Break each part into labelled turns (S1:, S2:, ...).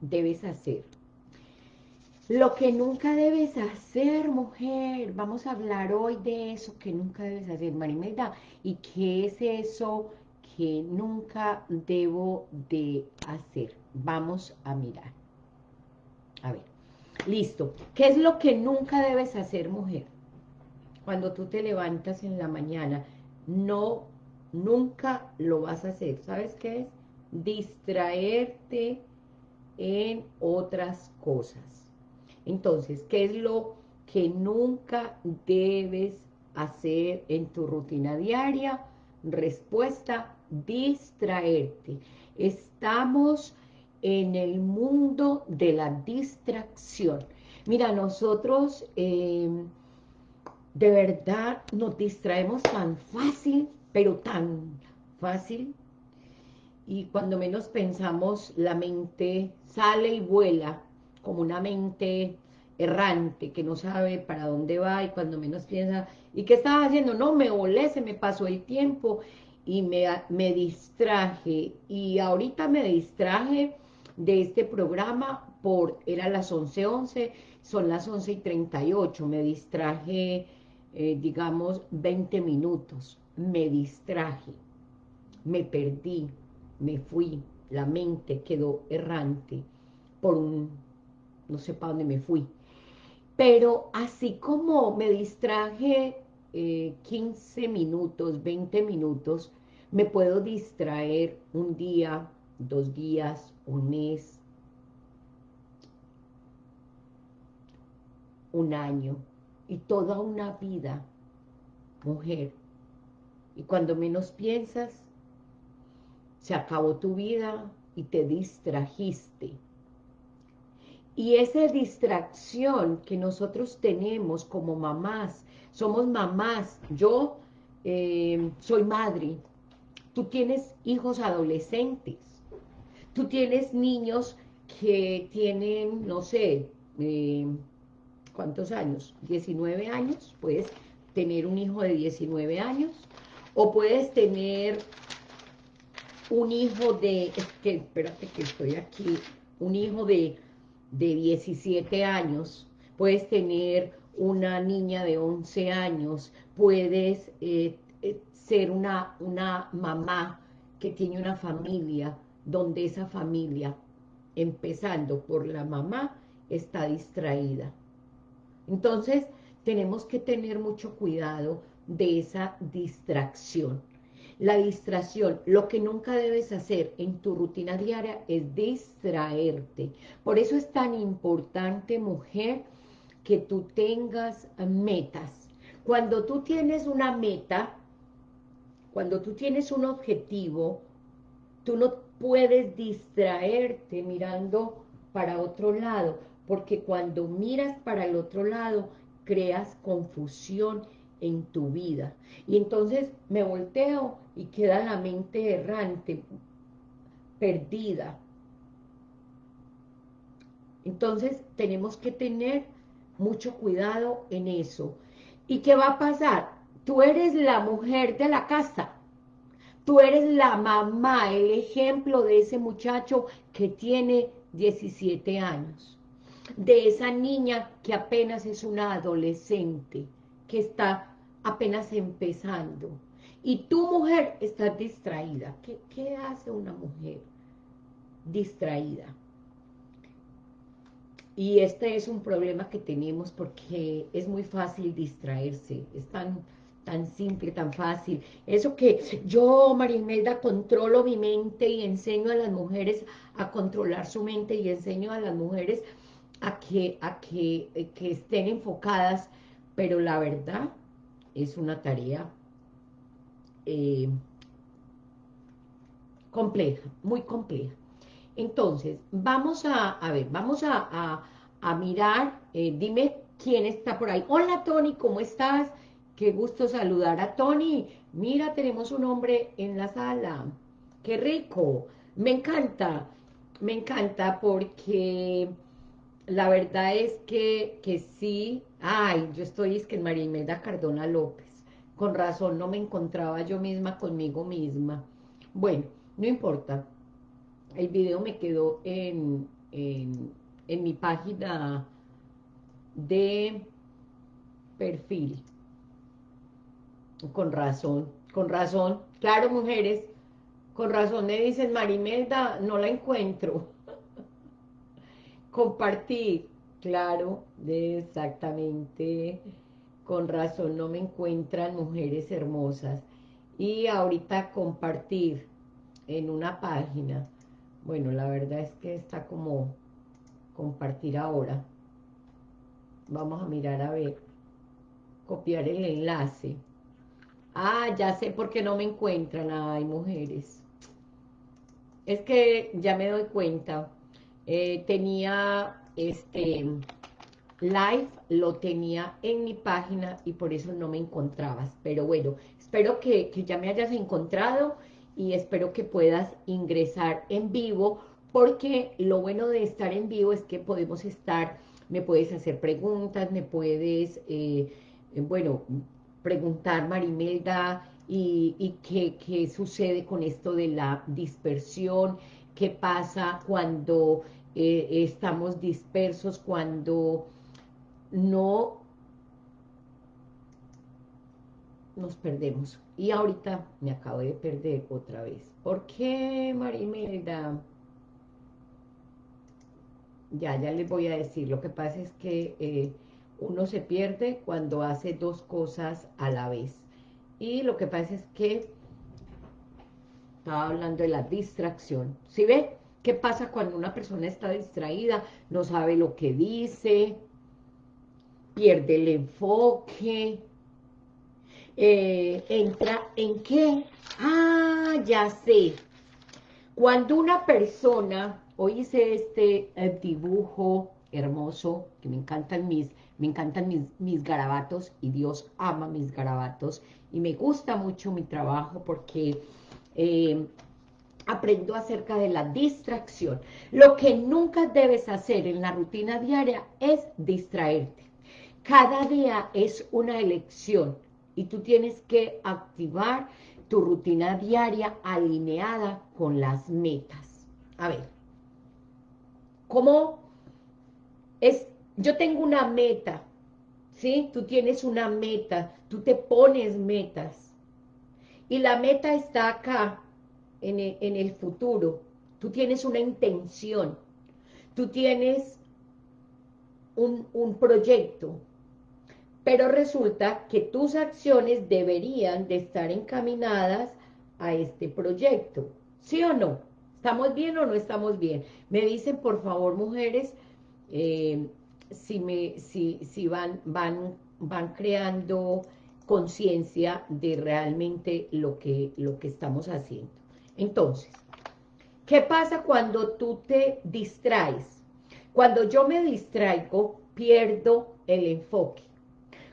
S1: debes hacer. Lo que nunca debes hacer, mujer, vamos a hablar hoy de eso que nunca debes hacer, Marimelda, y qué es eso que nunca debo de hacer. Vamos a mirar. A ver, listo. ¿Qué es lo que nunca debes hacer, mujer? Cuando tú te levantas en la mañana, no, nunca lo vas a hacer. ¿Sabes qué es? Distraerte en otras cosas. Entonces, ¿qué es lo que nunca debes hacer en tu rutina diaria? Respuesta, distraerte. Estamos en el mundo de la distracción. Mira, nosotros em, de verdad nos distraemos tan fácil, pero tan fácil, y cuando menos pensamos, la mente sale y vuela como una mente errante, que no sabe para dónde va, y cuando menos piensa, ¿y qué estaba haciendo? No, me volé, se me pasó el tiempo, y me, me distraje, y ahorita me distraje de este programa, por era las 11.11, son las 11 y 38, me distraje, eh, digamos, 20 minutos, me distraje, me perdí, me fui, la mente quedó errante por un, no sé para dónde me fui. Pero así como me distraje 15 eh, minutos, 20 minutos, me puedo distraer un día, dos días, un mes, un año y toda una vida, mujer. Y cuando menos piensas, se acabó tu vida y te distrajiste. Y esa distracción que nosotros tenemos como mamás, somos mamás, yo eh, soy madre, tú tienes hijos adolescentes, tú tienes niños que tienen, no sé, eh, ¿cuántos años? 19 años, puedes tener un hijo de 19 años, o puedes tener un hijo de, es que, espérate que estoy aquí, un hijo de, de 17 años, puedes tener una niña de 11 años, puedes eh, eh, ser una, una mamá que tiene una familia, donde esa familia, empezando por la mamá, está distraída. Entonces, tenemos que tener mucho cuidado de esa distracción. La distracción, lo que nunca debes hacer en tu rutina diaria es distraerte. Por eso es tan importante, mujer, que tú tengas metas. Cuando tú tienes una meta, cuando tú tienes un objetivo, tú no puedes distraerte mirando para otro lado, porque cuando miras para el otro lado, creas confusión en tu vida. Y entonces me volteo y queda la mente errante, perdida. Entonces tenemos que tener mucho cuidado en eso. ¿Y qué va a pasar? Tú eres la mujer de la casa. Tú eres la mamá, el ejemplo de ese muchacho que tiene 17 años. De esa niña que apenas es una adolescente, que está apenas empezando. Y tu mujer está distraída. ¿Qué, ¿Qué, hace una mujer distraída? Y este es un problema que tenemos porque es muy fácil distraerse. Es tan, tan simple, tan fácil. Eso que yo, Marimelda, controlo mi mente y enseño a las mujeres a controlar su mente y enseño a las mujeres a que, a que, eh, que estén enfocadas. Pero la verdad es una tarea eh, compleja, muy compleja. Entonces, vamos a, ver, vamos a, a, mirar, eh, dime quién está por ahí. Hola, Tony, ¿cómo estás? Qué gusto saludar a Tony. Mira, tenemos un hombre en la sala. Qué rico. Me encanta, me encanta porque la verdad es que, que sí, ay, yo estoy es que en María Imelda Cardona López, con razón no me encontraba yo misma conmigo misma. Bueno, no importa, el video me quedó en, en, en mi página de perfil. Con razón, con razón. Claro, mujeres, con razón me dicen, Marimelda, no la encuentro. Compartir, claro, exactamente. Con razón no me encuentran mujeres hermosas. Y ahorita compartir en una página. Bueno, la verdad es que está como compartir ahora. Vamos a mirar a ver. Copiar el enlace. Ah, ya sé por qué no me encuentran. Ay, mujeres. Es que ya me doy cuenta. Eh, tenía este live, lo tenía en mi página y por eso no me encontrabas. Pero bueno, espero que, ya me hayas encontrado y espero que puedas ingresar en vivo porque lo bueno de estar en vivo es que podemos estar, me puedes hacer preguntas, me puedes, eh, bueno, preguntar Marimelda y, qué, sucede con esto de la dispersión, qué pasa cuando eh, estamos dispersos, cuando no nos perdemos. Y ahorita me acabo de perder otra vez. ¿Por qué, Marimelda? Ya, ya les voy a decir. Lo que pasa es que eh, uno se pierde cuando hace dos cosas a la vez. Y lo que pasa es que estaba hablando de la distracción. ¿Sí ve? ¿Qué pasa cuando una persona está distraída? No sabe lo que dice, pierde el enfoque, eh, entra en qué? Ah, ya sé. Cuando una persona, hoy hice este eh, dibujo hermoso, que me encantan mis, me encantan mis, mis garabatos, y Dios ama mis garabatos, y me gusta mucho mi trabajo porque eh, aprendo acerca de la distracción. Lo que nunca debes hacer en la rutina diaria es distraerte. Cada día es una elección y tú tienes que activar tu rutina diaria alineada con las metas. A ver, ¿cómo es? Yo tengo una meta, ¿sí? Tú tienes una meta, tú te pones metas. Y la meta está acá, en el, futuro. Tú tienes una intención, tú tienes un, un proyecto, pero resulta que tus acciones deberían de estar encaminadas a este proyecto, ¿sí o no? ¿Estamos bien o no estamos bien? Me dicen, por favor, mujeres, eh, si, me, si, si van, van, van creando conciencia de realmente lo que, lo que estamos haciendo. Entonces, ¿qué pasa cuando tú te distraes? Cuando yo me distraigo, pierdo el enfoque.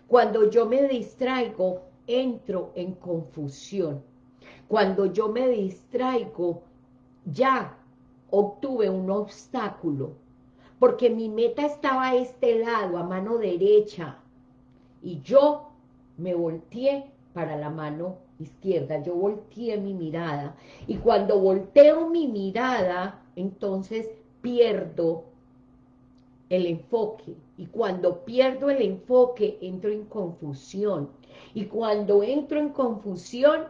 S1: Cuando yo me distraigo, entro en confusión. Cuando yo me distraigo, ya obtuve un obstáculo, porque mi meta estaba a este lado, a mano derecha, y yo me volteé para la mano izquierda, yo volteé mi mirada, y cuando volteo mi mirada, entonces pierdo el enfoque, y cuando pierdo el enfoque, entro en confusión. Y cuando entro en confusión,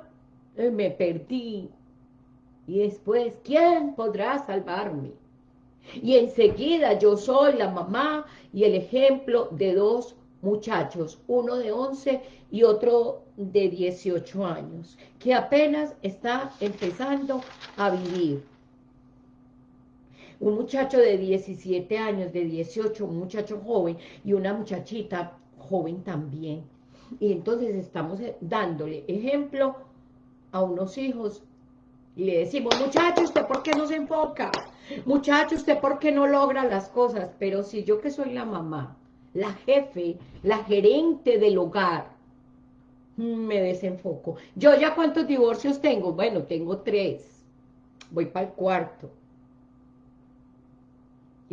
S1: eh, me perdí. Y después, ¿quién podrá salvarme? Y enseguida yo soy la mamá y el ejemplo de dos muchachos, uno de 11 y otro de 18 años, que apenas está empezando a vivir un muchacho de 17 años, de 18, un muchacho joven y una muchachita joven también. Y entonces estamos eh, dándole ejemplo a unos hijos y le decimos, muchacho, ¿usted por qué no se enfoca? Muchacho, ¿usted por qué no logra las cosas? Pero si yo que soy la mamá, la jefe, la gerente del hogar, me desenfoco. ¿Yo ya cuántos divorcios tengo? Bueno, tengo tres. Voy para el cuarto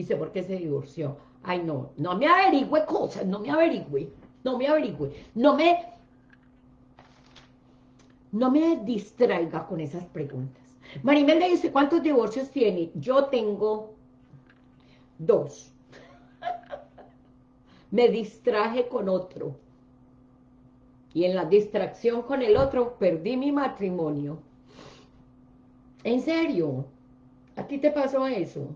S1: sé por qué se divorció. Ay, no, no me averigüe cosas, no me averigüe, no me averigüe, no me, no me distraiga con esas preguntas. Marimel le dice, ¿cuántos divorcios tiene? Yo tengo dos. Me distraje con otro. Y en la distracción con el otro perdí mi matrimonio. En serio, ¿a ti te pasó eso?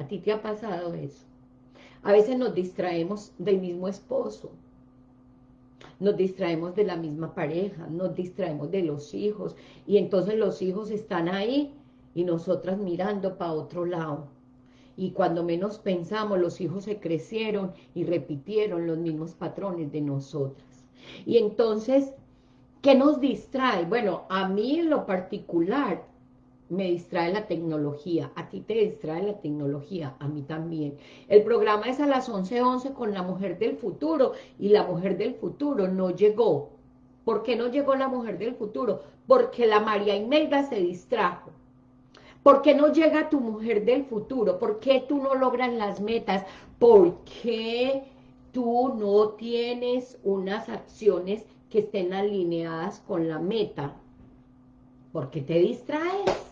S1: ¿A ti te ha pasado eso? A veces nos distraemos del mismo esposo, nos distraemos de la misma pareja, nos distraemos de los hijos, y entonces los hijos están ahí y nosotras mirando para otro lado. Y cuando menos pensamos, los hijos se crecieron y repitieron los mismos patrones de nosotras. Y entonces, ¿qué nos distrae? Bueno, a mí en lo particular, me distrae la tecnología, a ti te distrae la tecnología, a mí también. El programa es a las 11.11 11 con la mujer del futuro, y la mujer del futuro no llegó. ¿Por qué no llegó la mujer del futuro? Porque la María Imelda se distrajo. ¿Por qué no llega tu mujer del futuro? ¿Por qué tú no logras las metas? ¿Por qué tú no tienes unas acciones que estén alineadas con la meta? ¿Por qué te distraes?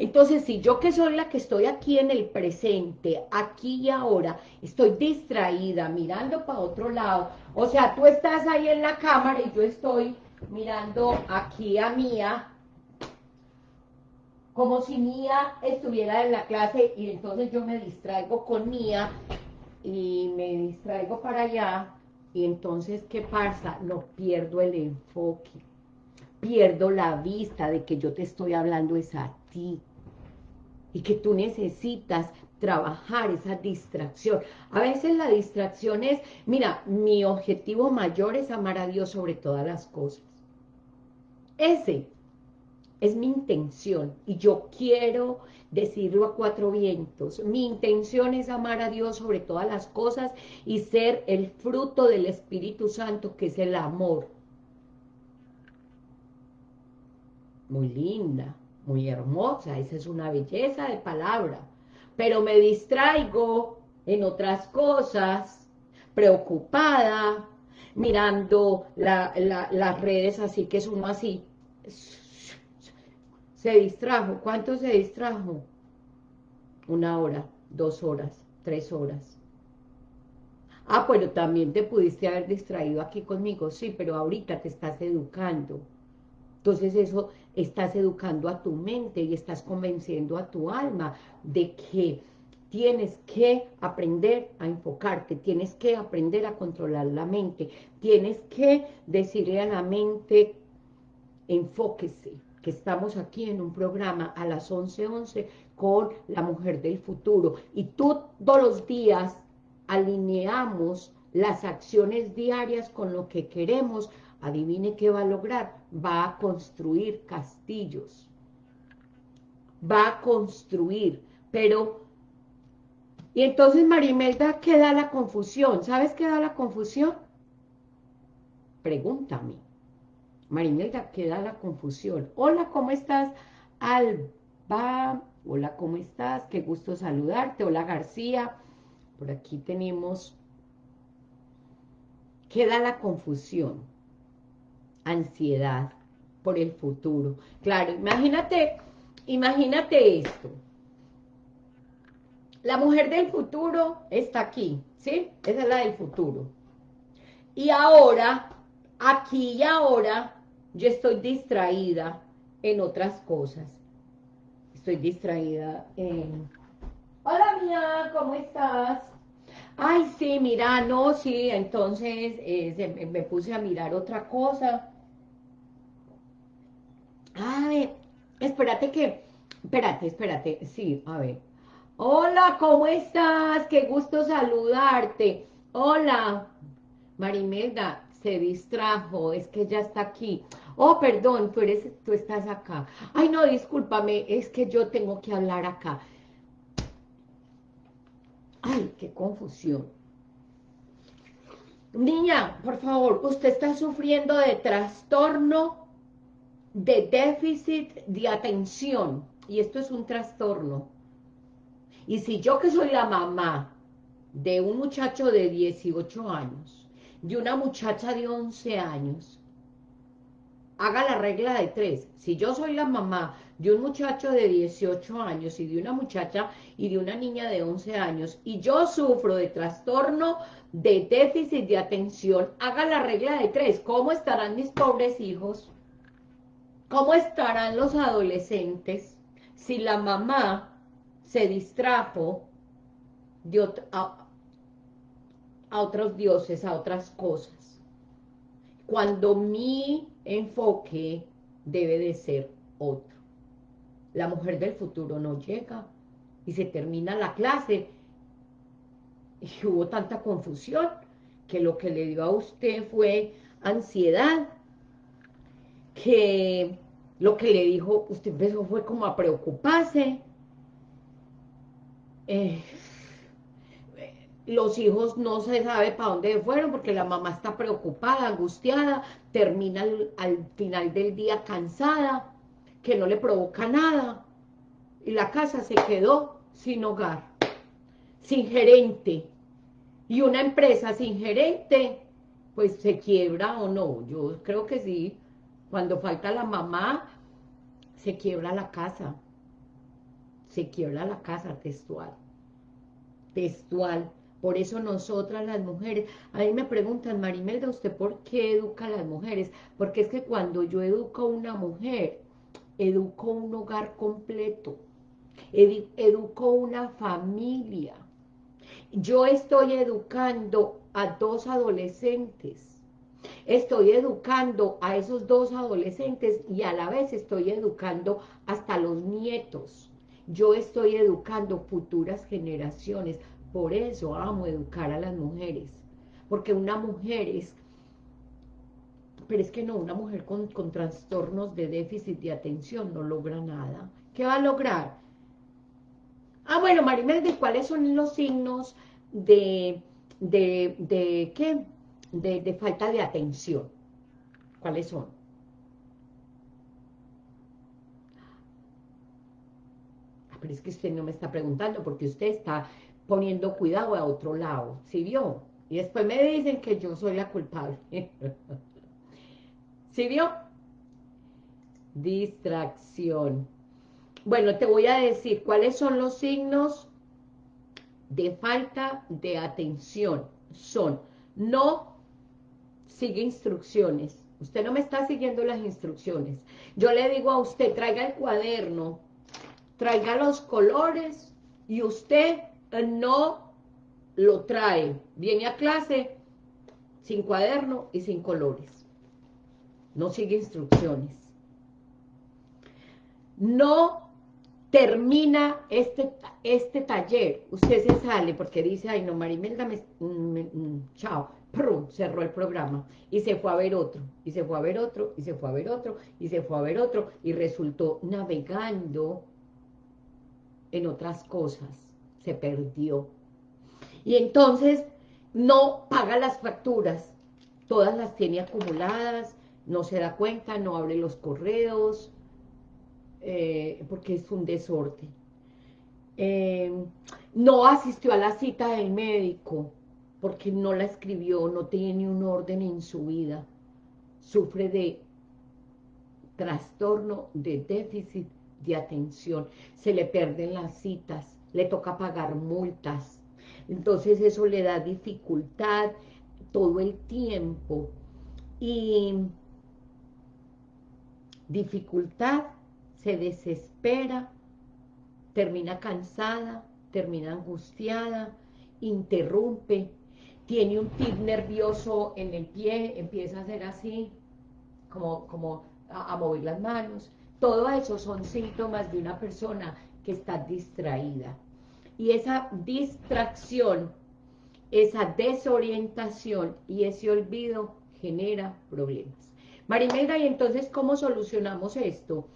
S1: Entonces, si yo que soy la que estoy aquí en el presente, aquí y ahora, estoy distraída, mirando para otro lado, o sea, tú estás ahí en la cámara y yo estoy mirando aquí a Mía, como si Mía estuviera en la clase y entonces yo me distraigo con Mía y me distraigo para allá y entonces, ¿qué pasa? No pierdo el enfoque, pierdo la vista de que yo te estoy hablando es a ti y que tú necesitas trabajar esa distracción. A veces la distracción es, mira, mi objetivo mayor es amar a Dios sobre todas las cosas. Ese es mi intención y yo quiero decirlo a cuatro vientos. Mi intención es amar a Dios sobre todas las cosas y ser el fruto del Espíritu Santo, que es el amor. Muy linda muy hermosa, esa es una belleza de palabra, pero me distraigo en otras cosas, preocupada, mirando las redes así que es uno así, se distrajo, ¿cuánto se distrajo? Una hora, dos horas, tres horas. Ah, pero también te pudiste haber distraído aquí conmigo, sí, pero ahorita te estás educando. Entonces eso estás educando a tu mente y estás convenciendo a tu alma de que tienes que aprender a enfocarte, tienes que aprender a controlar la mente, tienes que decirle a la mente, enfóquese, que estamos aquí en un programa a las 11.11 11 con la mujer del futuro, y todos los días alineamos las acciones diarias con lo que queremos adivine qué va a lograr, va a construir castillos, va a construir, pero, y entonces Marimelda, ¿qué da la confusión? ¿Sabes qué da la confusión? Pregúntame. Marimelda, ¿qué da la confusión? Hola, ¿cómo estás? Alba, hola, ¿cómo estás? Qué gusto saludarte, hola García, por aquí tenemos, ¿qué da la confusión? Ansiedad por el futuro. Claro, imagínate, imagínate esto. La mujer del futuro está aquí, ¿sí? Esa es la del futuro. Y ahora, aquí y ahora, yo estoy distraída en otras cosas. Estoy distraída en... Hola, mía, ¿cómo estás? Ay, sí, mira, no, sí, entonces eh, me puse a mirar otra cosa. Ay, espérate que, espérate, espérate, sí, a ver. Hola, ¿cómo estás? Qué gusto saludarte. Hola, Marimelda, se distrajo, es que ya está aquí. Oh, perdón, tú, eres, tú estás acá. Ay, no, discúlpame, es que yo tengo que hablar acá. Ay, qué confusión. Niña, por favor, usted está sufriendo de trastorno de déficit de atención. Y esto es un trastorno. Y si yo que soy la mamá de un muchacho de 18 años, de una muchacha de 11 años, haga la regla de tres. Si yo soy la mamá de un muchacho de 18 años y de una muchacha y de una niña de 11 años y yo sufro de trastorno de déficit de atención, haga la regla de tres, ¿cómo estarán mis pobres hijos? ¿Cómo estarán los adolescentes si la mamá se distrajo a, a otros dioses, a otras cosas? Cuando mi enfoque debe de ser otro. La mujer del futuro no llega y se termina la clase y hubo tanta confusión que lo que le dio a usted fue ansiedad, que lo que le dijo, usted empezó fue como a preocuparse, eh, los hijos no se sabe para dónde fueron porque la mamá está preocupada, angustiada, termina al, final del día cansada, que no le provoca nada, y la casa se quedó sin hogar, sin gerente, y una empresa sin gerente, pues se quiebra o no, yo creo que sí, cuando falta la mamá, se quiebra la casa, se quiebra la casa textual, textual, por eso nosotras las mujeres, a mí me preguntan, Marimelda, ¿usted por qué educa a las mujeres? Porque es que cuando yo educo a una mujer, educo un hogar completo, educo una familia. Yo estoy educando a dos adolescentes, estoy educando a esos dos adolescentes y a la vez estoy educando hasta los nietos. Yo estoy educando futuras generaciones, por eso amo educar a las mujeres, porque una mujer es, pero es que no, una mujer con, trastornos de déficit de atención no logra nada. ¿Qué va a lograr? Ah, bueno, Marimelda, ¿cuáles son los signos de, de, de qué? De, falta de atención. ¿Cuáles son? Ah, pero es que usted no me está preguntando porque usted está poniendo cuidado a otro lado, ¿sí vio? Y después me dicen que yo soy la culpable. ¿Sí vio? Distracción. Bueno, te voy a decir cuáles son los signos de falta de atención. Son, no sigue instrucciones. Usted no me está siguiendo las instrucciones. Yo le digo a usted, traiga el cuaderno, traiga los colores y usted no lo trae. Viene a clase sin cuaderno y sin colores. No sigue instrucciones. No termina este, este taller. Usted se sale porque dice, ay no, Marimelda, me, mm, chao. Cerró el programa. Y se fue a ver otro, y se fue a ver otro, y se fue a ver otro, y se fue a ver otro, y resultó navegando en otras cosas. Se perdió. Y entonces no paga las facturas, todas las tiene acumuladas, no se da cuenta, no abre los correos, eh, porque es un desorden. Eh, no asistió a la cita del médico, porque no la escribió, no tiene un orden en su vida. Sufre de trastorno de déficit de atención. Se le pierden las citas, le toca pagar multas. Entonces eso le da dificultad todo el tiempo. Y dificultad, se desespera, termina cansada, termina angustiada, interrumpe, tiene un tic nervioso en el pie, empieza a hacer así, como, como a mover las manos. Todo eso son síntomas de una persona que está distraída. Y esa distracción, esa desorientación y ese olvido genera problemas. Marimelda, ¿y entonces cómo solucionamos esto?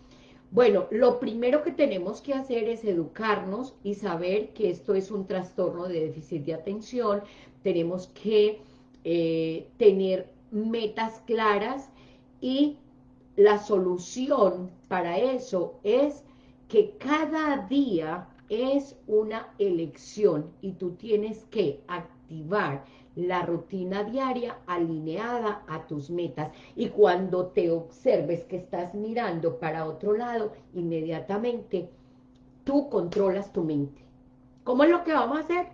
S1: Bueno, lo primero que tenemos que hacer es educarnos y saber que esto es un trastorno de déficit de atención. Tenemos que eh, tener metas claras y la solución para eso es que cada día es una elección y tú tienes que activar la rutina diaria alineada a tus metas. Y cuando te observes que estás mirando para otro lado, inmediatamente tú controlas tu mente. ¿Cómo es lo que vamos a hacer?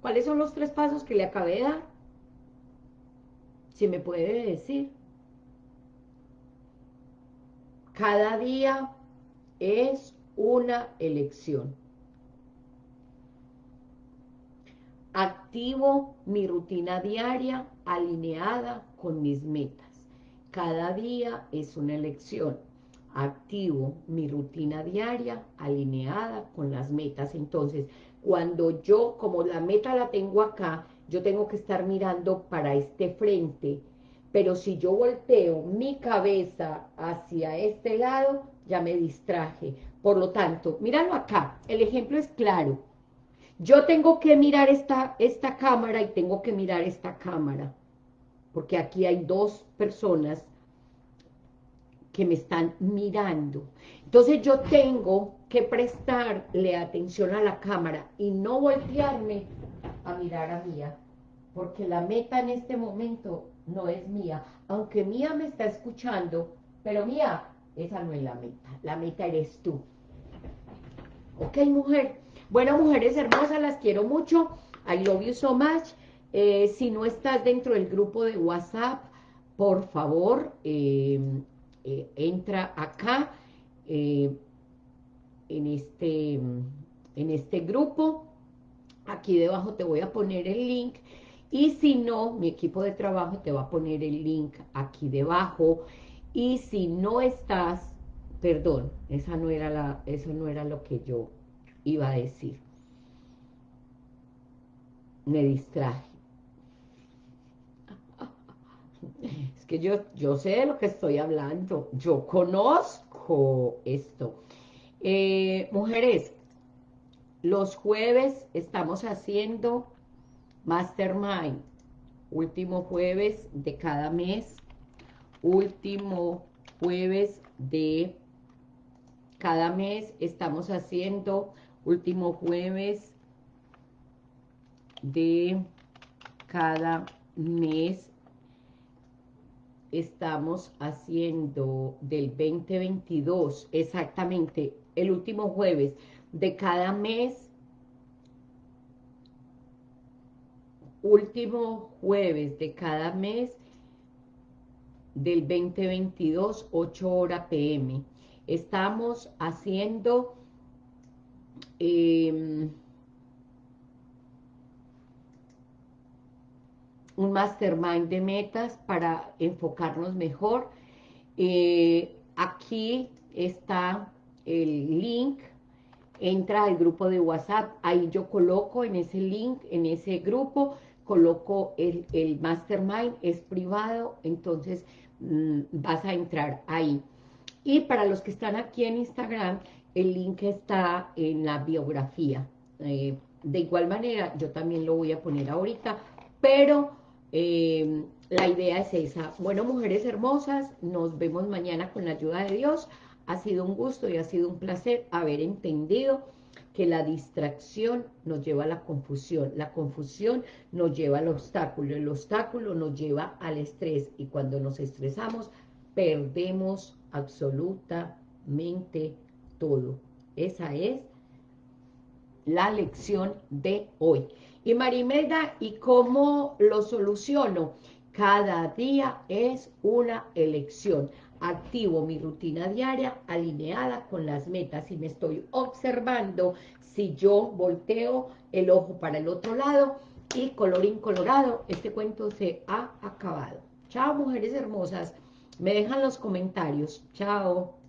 S1: ¿Cuáles son los tres pasos que le acabé de dar? Si me puede decir. Cada día es una elección. Activo mi rutina diaria alineada con mis metas. Cada día es una elección. Activo mi rutina diaria alineada con las metas. Entonces, cuando yo, como la meta la tengo acá, yo tengo que estar mirando para este frente. Pero si yo volteo mi cabeza hacia este lado, ya me distraje. Por lo tanto, míralo acá, el ejemplo es claro. Yo tengo que mirar esta, esta cámara y tengo que mirar esta cámara, porque aquí hay dos personas que me están mirando. Entonces yo tengo que prestarle atención a la cámara y no voltearme a mirar a Mía, porque la meta en este momento no es mía, aunque Mía me está escuchando, pero Mía, esa no es la meta, la meta eres tú. Ok, mujer, bueno, mujeres hermosas, las quiero mucho. I love you so much. Eh, si no estás dentro del grupo de WhatsApp, por favor, eh, eh, entra acá en, este, en este grupo. Aquí debajo te voy a poner el link. Y si no, mi equipo de trabajo te va a poner el link aquí debajo. Y si no estás, perdón, esa no era la, eso no era lo que yo iba a decir. Me distraje. Es que yo, yo sé de lo que estoy hablando. Yo conozco esto. Eh, mujeres, los jueves estamos haciendo Mastermind. Último jueves de cada mes. Último jueves de cada mes estamos haciendo último jueves de cada mes estamos haciendo del 2022, exactamente, el último jueves de cada mes, último jueves de cada mes del 2022, 8 horas pm. Estamos haciendo Em, un mastermind de metas para enfocarnos mejor. Eh, aquí está el link, entra al grupo de WhatsApp, ahí yo coloco en ese link, en ese grupo, coloco el, el mastermind, es privado, entonces mm, vas a entrar ahí. Y para los que están aquí en Instagram, el link está en la biografía. Eh, de igual manera, yo también lo voy a poner ahorita, pero eh, la idea es esa. Bueno, mujeres hermosas, nos vemos mañana con la ayuda de Dios. Ha sido un gusto y ha sido un placer haber entendido que la distracción nos lleva a la confusión, la confusión nos lleva al obstáculo, el obstáculo nos lleva al estrés y cuando nos estresamos perdemos absolutamente todo. Esa es la lección de hoy. Y Marimelda, ¿y cómo lo soluciono? Cada día es una elección. Activo mi rutina diaria alineada con las metas y me estoy observando si yo volteo el ojo para el otro lado y colorín colorado, este cuento se ha acabado. Chao, mujeres hermosas. Me dejan los comentarios. Chao.